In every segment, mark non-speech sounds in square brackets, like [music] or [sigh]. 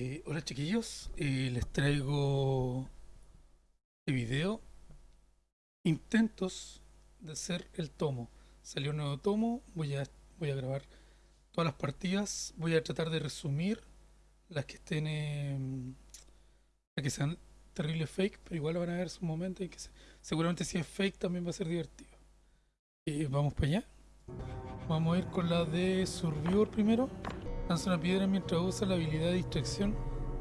Eh, hola chiquillos, eh, les traigo este video intentos de hacer el tomo. Salió un nuevo tomo, voy a, voy a grabar todas las partidas, voy a tratar de resumir las que estén, em, las que sean terribles fake, pero igual van a ver su momento seguramente si es fake también va a ser divertido. Eh, vamos para allá. Vamos a ir con la de Survivor primero. Lanza una piedra mientras usa la habilidad de distracción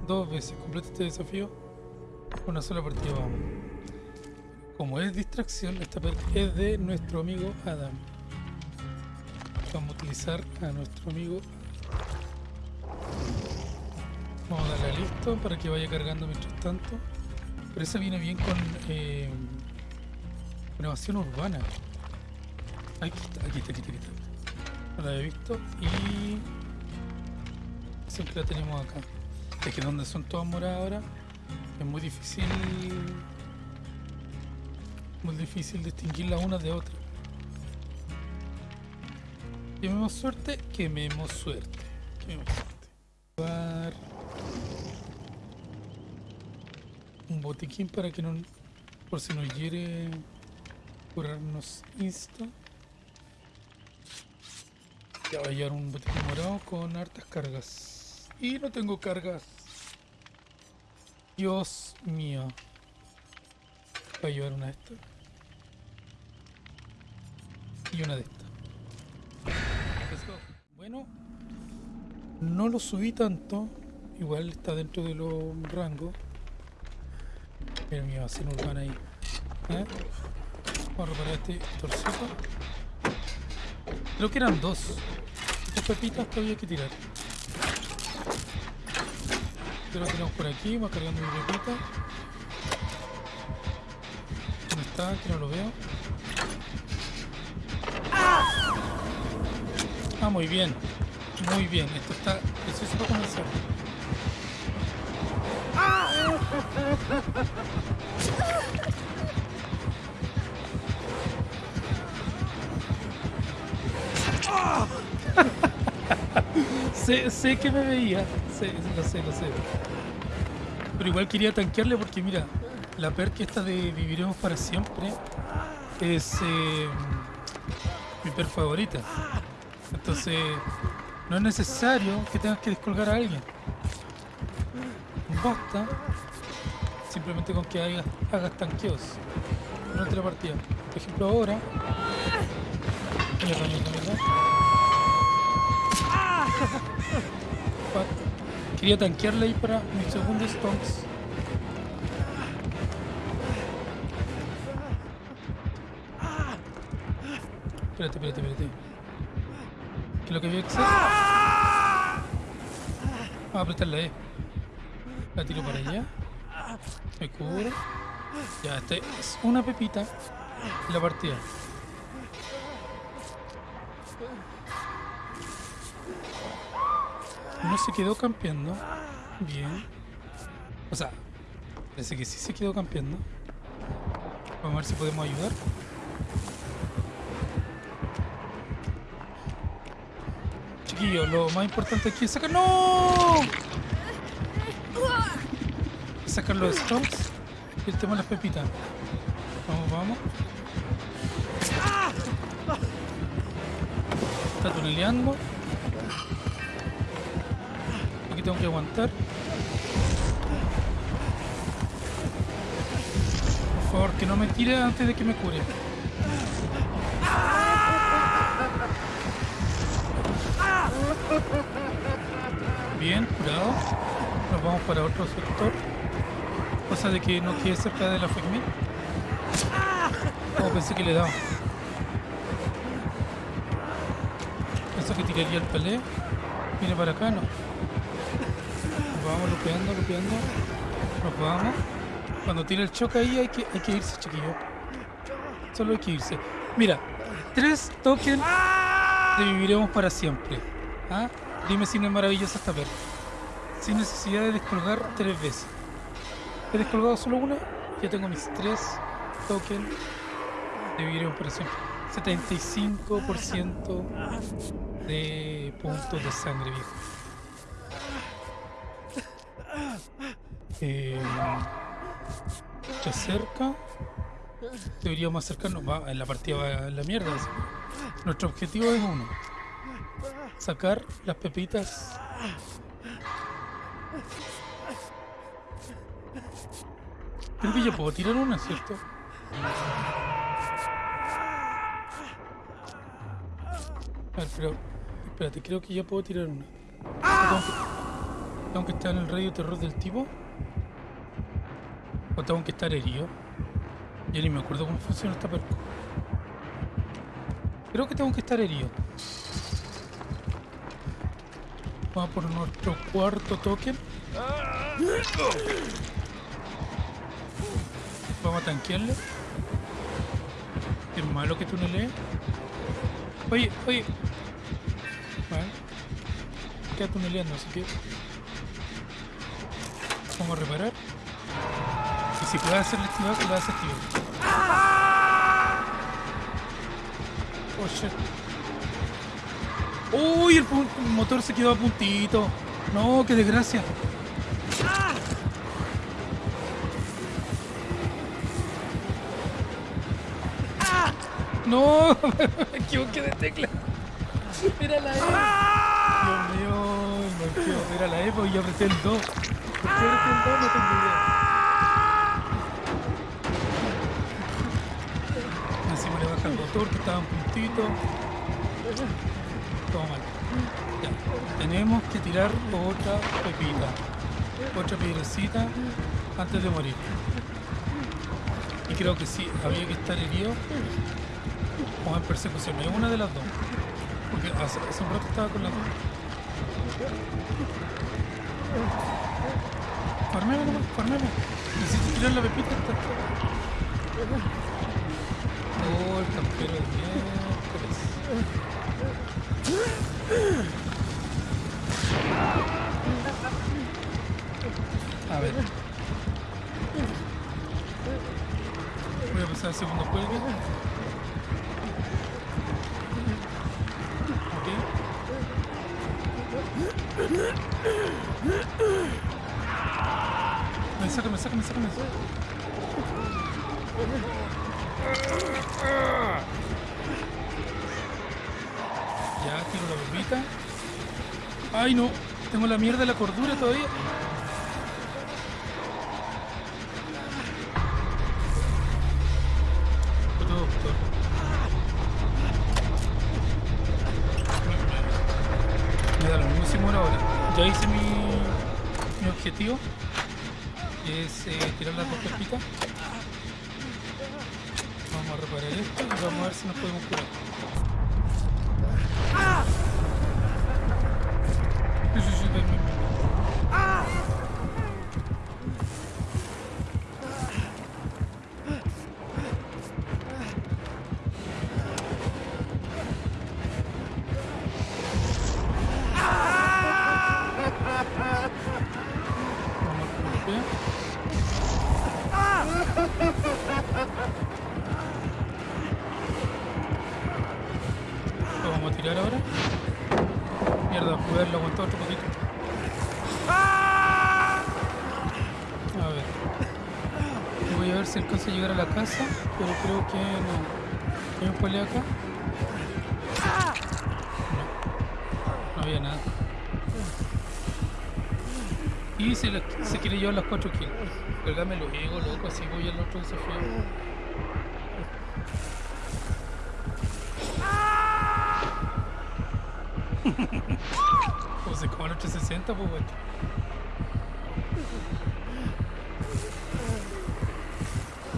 dos veces. Completa este desafío con una sola partida. Vamos. Como es distracción, esta perk es de nuestro amigo Adam. Vamos a utilizar a nuestro amigo. Vamos a darle a listo para que vaya cargando mientras tanto. Pero esa viene bien con eh, con evasión urbana. Aquí está, aquí está, aquí está, aquí está. No la había visto y siempre la tenemos acá. Es que donde son todas moradas ahora es muy difícil muy difícil distinguir las unas de otras. Quememos suerte, quememos suerte. Quememos suerte. Un botiquín para que no por si nos hiere curarnos insta. Ya va a llevar un botiquín morado con hartas cargas. Y no tengo cargas. Dios mío. Va a llevar una de estas. Y una de estas. Bueno. No lo subí tanto. Igual está dentro de los rangos. Mira mi vacino urbana ahí. ¿Eh? Vamos a reparar este torcito. Creo que eran dos. Dos pepitas que había que tirar. Lo tenemos por aquí, va cargando mi pepita. ¿Dónde está? Que no lo veo. Ah, muy bien. Muy bien. Esto está preciso para comenzar. [laughs] sé, sé que me veía. Sé, lo sé, lo sé. Pero igual quería tanquearle porque mira, la perk esta de viviremos para siempre es eh, mi perk favorita. Entonces, no es necesario que tengas que descolgar a alguien. Basta simplemente con que hagas, tanqueos durante la partida. Por ejemplo, ahora. Fuck. Quería tanquearle ahí para mis segundos stonks. Espérate, espérate, espérate. ¿Qué lo que había que hacer? Vamos a apretar la E. La tiro para allá. Me cubro. Ya, este es una pepita la partida. No se quedó campeando. Bien. O sea, parece que sí se quedó campeando. Vamos a ver si podemos ayudar. Chiquillos, lo más importante aquí es sacar. ¡No! Sacar los stomps y el tema de las pepitas. Vamos, vamos. Está tuneleando. Tengo que aguantar. Por favor, que no me tire antes de que me cure. Bien, curado. Nos vamos para otro sector. Cosa de que no quede cerca de la FECMIT. Oh, pensé que le daba. Eso que tiraría el pelé. Viene para acá, no. Vamos lupeando, lupeando. Nos vamos. Cuando tira el choque ahí hay que, hay que irse, chiquillo. Solo hay que irse. Mira, tres tokens de viviremos para siempre. ¿Ah? Dime si no es maravillosa esta perla. Sin necesidad de descolgar tres veces. He descolgado solo una. Ya tengo mis tres tokens de viviremos para siempre. 75% de puntos de sangre, viejo. Eh, se acerca. Deberíamos acercarnos. Va, en la partida va a la mierda. Nuestro objetivo es uno. Sacar las pepitas. Creo que yo puedo tirar una, ¿cierto? A ver, pero... Espérate, creo que ya puedo tirar una. Tengo que, tengo que estar en el radio terror del tipo. O tengo que estar herido. Ya ni me acuerdo cómo funciona esta perco. Creo que tengo que estar herido. Vamos por nuestro cuarto token. Vamos a tanquearle. Es malo que tú no. Oye, oye. Queda tuneleando, así que. Vamos a reparar. Si puede hacer activar, que lo. Oh shit. Uy, el, motor se quedó a puntito. No, qué desgracia. No, [laughs] me equivoqué de tecla. Era la E. Dios mío, me equivoqué. La E, pues yo apreté el 2. ¿Por qué apreté el 2? No tengo idea. Le baja el motor que estaba en puntito. Todo mal. Ya. Tenemos que tirar otra pepita. Otra piedrecita antes de morir. Y creo que sí, había que estar herido o en persecución. Es una de las dos. Porque hace, un rato estaba con las dos. Farmemos farmemos. Necesito tirar la pepita. Esta. Oh, el miércoles. A ver. Voy a pasar al segundo juego. Ok. Ven, sácame, sácame, sácame. Ya, tiro la bombita. Ay, no. Tengo la mierda de la cordura todavía. Me da lo mismo ahora. Ya hice mi, mi objetivo. Es eh, tirar las dos esto vamos a ver si nos podemos curar. Sí, sí, sí, ven, ven. Vamos a golpear. [laughs] Tirar ahora. Mierda, pude haberlo aguantado otro poquito. A ver. Voy a ver si alcanzo a llegar a la casa, pero creo que no. ¿Hay un pelea acá? No. No había nada. Y se, se quiere llevar las 4 kills. Cargame lo ego, loco, así voy al otro desafío. 860, pues bueno.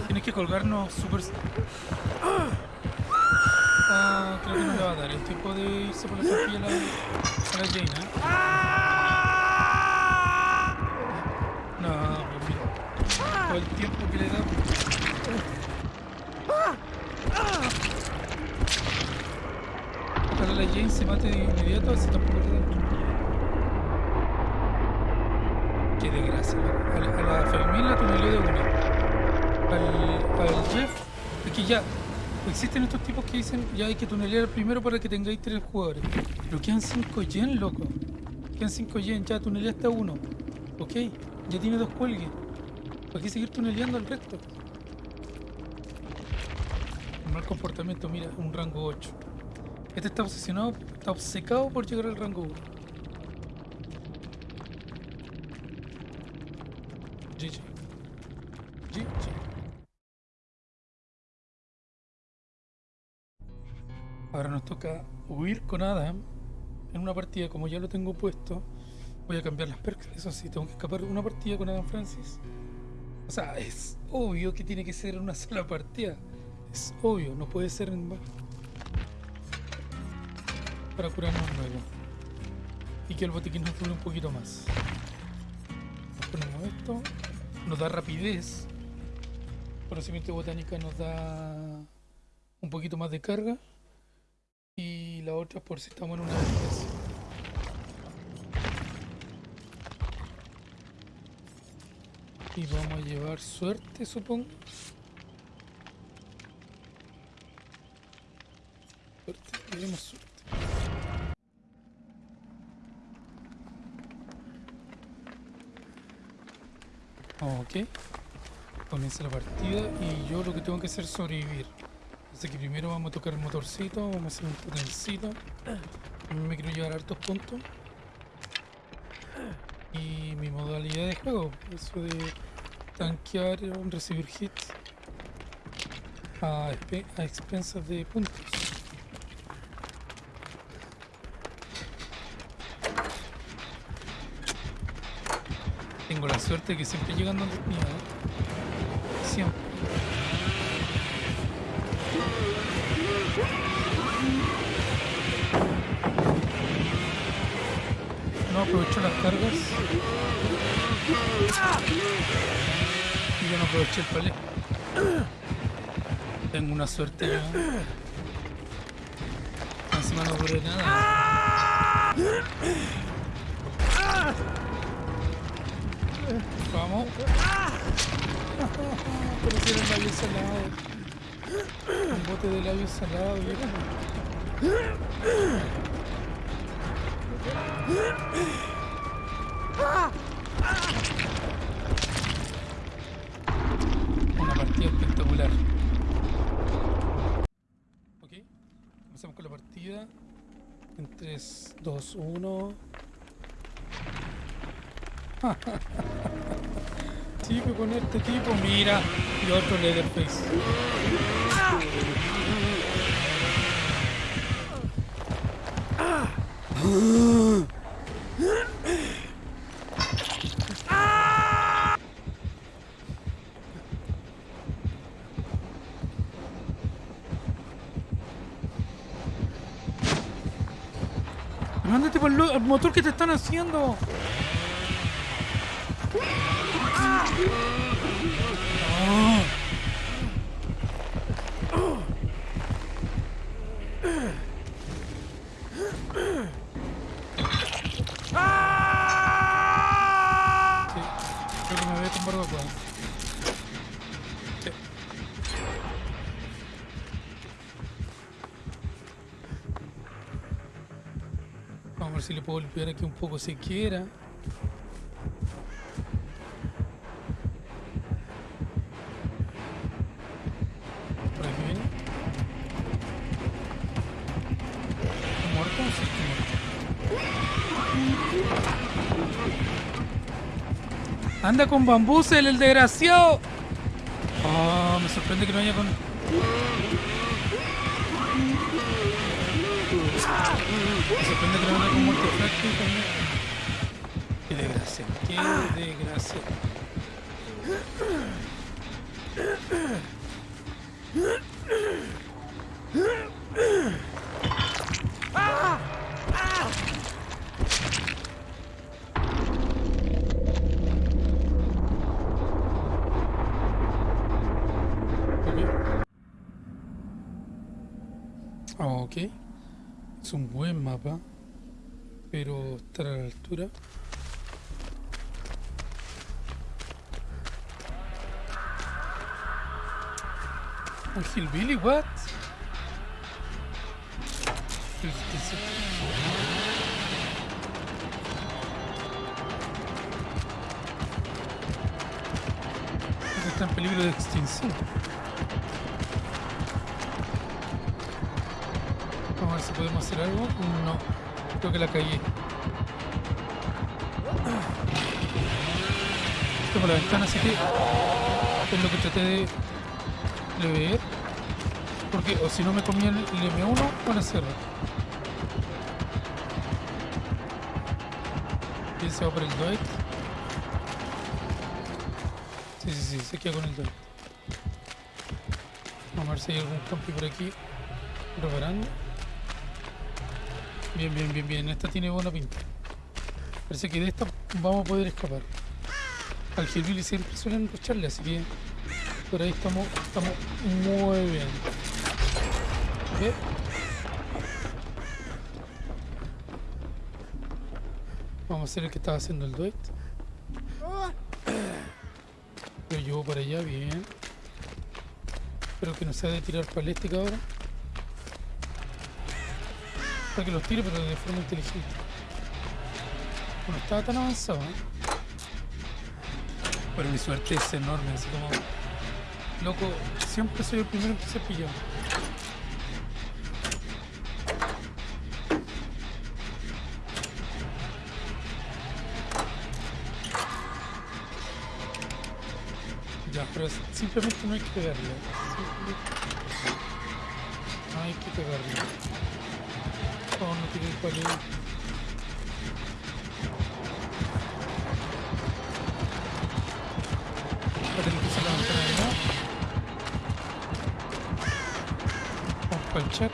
Tienes que colgarnos super... Ah, creo que no le va a dar el tiempo de irse por la tortilla a la, a la Jane, ¿eh? No, pues mira. Todo el tiempo que le da. Ojalá la Jane se mate de inmediato, así tampoco le da. Qué desgracia. loco. A la, a la Fermín la tuneló de una. Al, al Jeff, aquí ya. Existen estos tipos que dicen ya hay que tunelear primero para que tengáis tres jugadores. Pero quedan 5 yen, loco. Quedan 5 yen, ya tuneleaste a uno. Ok, ya tiene dos cuelgues. ¿Para qué seguir tuneleando al resto? Mal comportamiento, mira, un rango 8. Este está obsesionado, está obcecado por llegar al rango 1. GG. GG. Ahora nos toca huir con Adam en una partida, como ya lo tengo puesto. Voy a cambiar las perks, eso sí, tengo que escapar una partida con Adam Francis. O sea, es obvio que tiene que ser una sola partida. Es obvio, no puede ser en... Para curarnos luego. Y que el botiquín nos dure un poquito más. Ponemos esto. Nos da rapidez. Conocimiento de botánica nos da un poquito más de carga. Y la otra por si estamos en una emergencia. Y vamos a llevar suerte, supongo. Suerte, llevemos suerte. Ok. Comienza la partida y yo lo que tengo que hacer es sobrevivir. Así que primero vamos a tocar el motorcito, vamos a hacer un potencito. Me quiero llevar hartos puntos. Y mi modalidad de juego, eso de tanquear, recibir hits a, expensas de puntos. Tengo la suerte que siempre llegan donde mío, ¿eh? Siempre. No aprovecho las cargas. Y yo no aproveché el palé. Tengo una suerte yo. Encima no ocurre nada. Vamos. Si era labio salado. Un bote de labio salado. Una partida espectacular. Ok, comenzamos con la partida. En 3, 2, 1. [laughs] Tipo con este tipo, mira. Y otro Leatherface. Mándate por el motor que te están haciendo. No. Sí, creo que me voy a tumbar loco. Sí. Vamos a ver Anda con bambusel, el desgraciado. Oh, me sorprende que no haya con. Me sorprende que no haya con multifracting también. Qué desgracia, qué desgracia. Ok. Es un buen mapa, pero estar a la altura. Un hillbilly, what? Está en peligro de extinción. Podemos hacer algo. No, creo que la caí. Tengo la ventana, así que es lo que traté de, de ver. Porque o si no me comía el, el M1 con el cerro. ¿Quién se va por el Dwight? Sí, sí, sí, se queda con el Dwight. Vamos a ver si hay algún compi por aquí reparando. Bien, bien, bien, bien. Esta tiene buena pinta. Parece que de esta vamos a poder escapar. Al Hillbilly siempre suelen lucharle, así que por ahí estamos, estamos muy bien. Vamos a hacer el que estaba haciendo el duet. Lo llevo para allá, bien. Espero que no sea de tirar paléstica ahora. Que los tire, pero de forma inteligente. Bueno, estaba tan avanzado, ¿eh? Pero mi suerte es enorme, así como... Loco, siempre soy el primero que se pilla. Ya, pero simplemente no hay que pegarle. Simplemente- No hay que pegarle. Tiene el palito. Va a tener de nuevo. Vamos para el chat.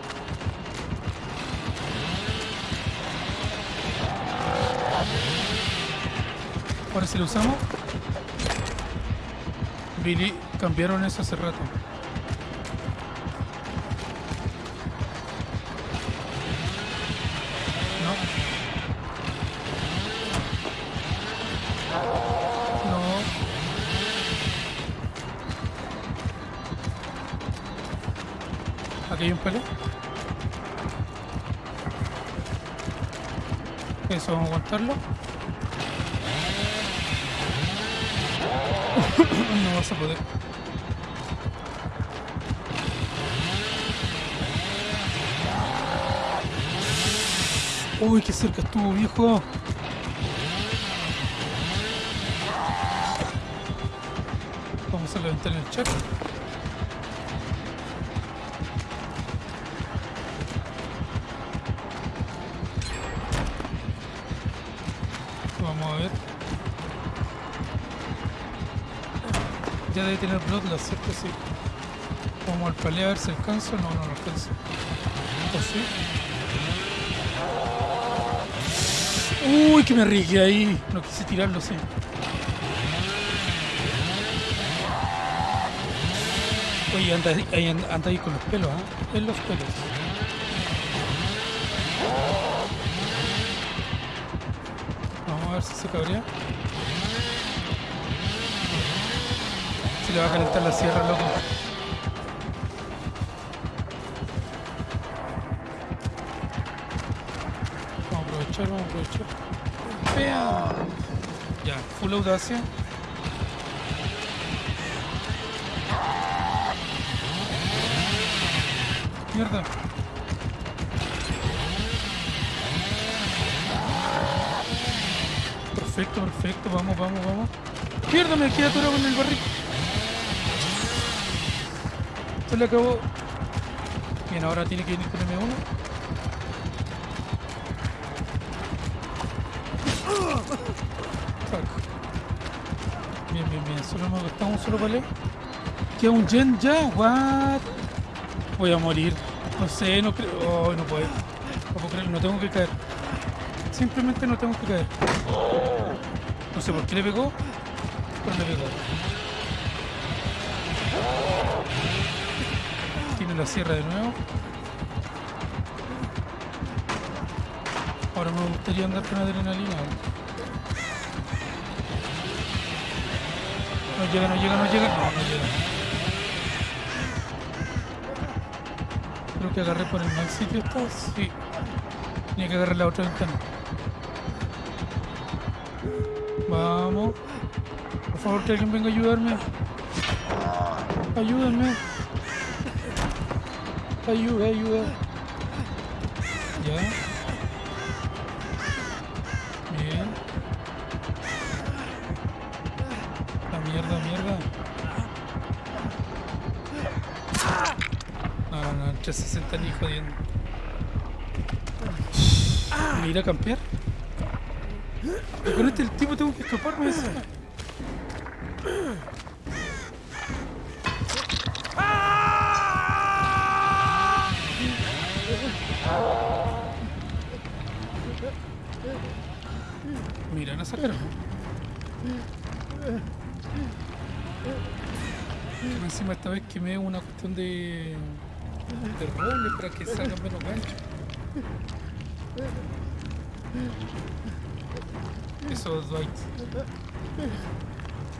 Ahora si lo usamos. Billy, cambiaron eso hace rato. Hay un pelo. Eso, vamos a aguantarlo. [coughs] no vas a poder. Uy, qué cerca estuvo, viejo. Vamos a levantar el chat. Ya debe tener Bloodlust, ¿cierto? Sí. Vamos al paleo a ver si alcanzo. No, no lo alcanzo. ¿O sí? Uy, que me arriesgué ahí. No quise tirarlo, sí. Oye, anda, ahí, anda, ahí con los pelos, ¿ah? En los pelos. Vamos a ver si se cabrea. Le va a calentar la sierra, loco. Vamos a aprovechar, vamos a aprovechar. ¡Pea! Ya, full audacia. Mierda. Perfecto, perfecto. Vamos, vamos, vamos. Mierda, me quedé atorado con el barril. Se le acabó. Bien, ahora tiene que venir con M1. Fuck. Bien, bien, bien. Solo me gastado un solo palé. ¿Qué un gen ya? What? Voy a morir. No sé, no creo. Oh, no puedo. No puedo no tengo que caer. Simplemente no tengo que caer. No sé por qué le pegó, pero le pegó. Tiene la sierra de nuevo. Ahora me gustaría andar con adrenalina. No llega, no llega, no llega. No, no llega. Creo que agarré por el mal sitio esta. Sí. Tenía que agarrar la otra ventana. Vamos. Por favor, que alguien venga a ayudarme. Ayúdenme. Ayuda, ayuda. Ya. Bien. La mierda, mierda. No, no, no, 360 ni jodiendo. ¿Me irá a campear? Con este el tipo tengo que escaparme eso. Que encima esta vez quemé una cuestión de. de para que salgan menos ganchos. Esos Dwight.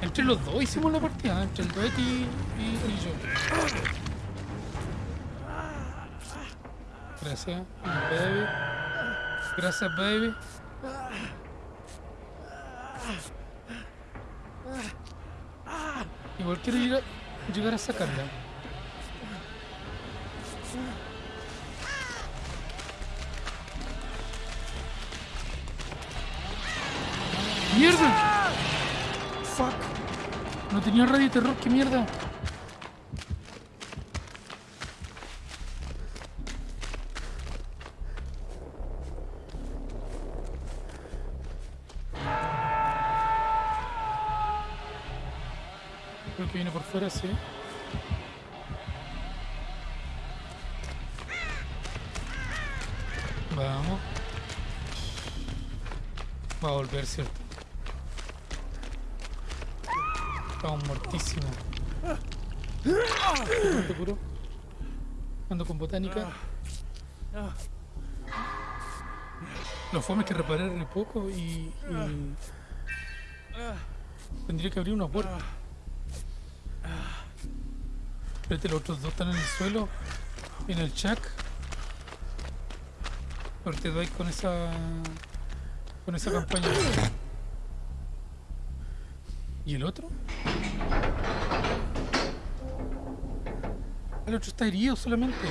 Entre los dos hicimos la partida, entre el Dwight y, y, y yo. Gracias, baby. Gracias, baby. Igual quiero a- llegar a sacarla. ¡Mierda! Fuck. No tenía radio terror, qué mierda. Creo que viene por fuera, sí. Vamos. Va a volver, ¿cierto? Estamos mortísimos. ¿No te curó? Ando con botánica. Los fomes que reparar re poco y, y Tendría que abrir una puerta. Espérate, los otros dos están en el suelo. En el shack. Pero te doy con esa. Con esa campaña. ¿Y el otro? El otro está herido solamente.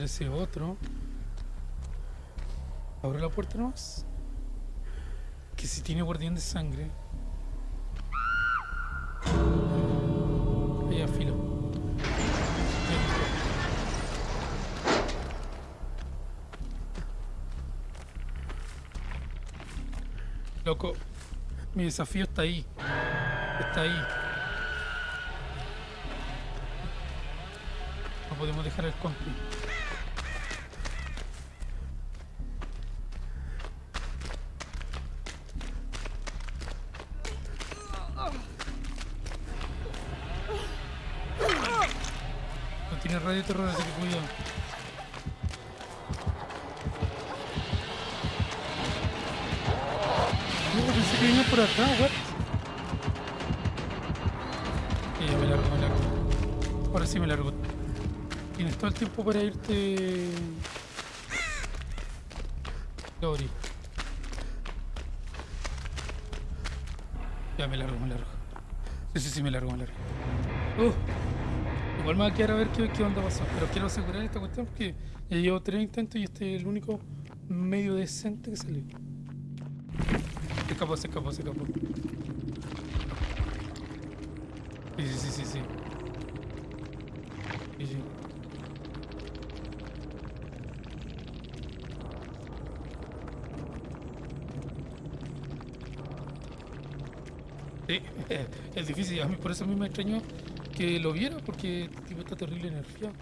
Vamos a matar a ese otro. Abre la puerta nomás. Que si tiene guardián de sangre. Allá, filo. Loco, mi desafío está ahí. Está ahí. No podemos dejar el compi. Tiempo para irte. Lori. Ya me largo, me largo. Sí, sí, sí, me largo, me largo. Uh, igual me va a quedar a ver qué, qué onda pasó. Pero quiero asegurar esta cuestión porque ya llevo tres intentos y este es el único medio decente que salió. Se escapó, se escapó, se escapó. Sí, sí, sí, sí, sí. Sí. Sí, [laughs] es difícil. A mí por eso a mí me extrañó que lo viera, porque el tipo terrible nerfeado.